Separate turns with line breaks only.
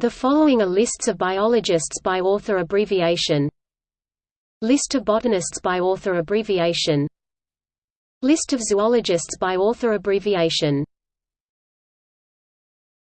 The following are lists of biologists by author abbreviation. List of botanists by author abbreviation. List of zoologists by author abbreviation.